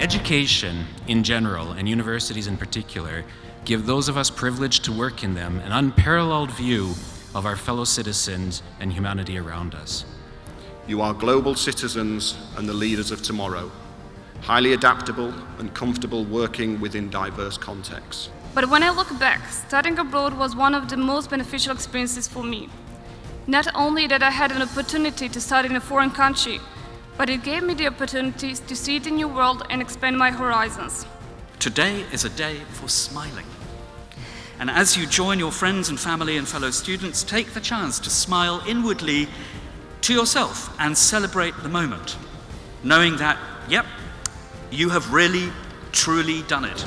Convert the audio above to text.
Education in general, and universities in particular, give those of us privileged to work in them an unparalleled view of our fellow citizens and humanity around us. You are global citizens and the leaders of tomorrow, highly adaptable and comfortable working within diverse contexts. But when I look back, studying abroad was one of the most beneficial experiences for me. Not only that I had an opportunity to study in a foreign country, but it gave me the opportunity to see the new world and expand my horizons. Today is a day for smiling. And as you join your friends and family and fellow students, take the chance to smile inwardly to yourself and celebrate the moment, knowing that, yep, you have really, truly done it.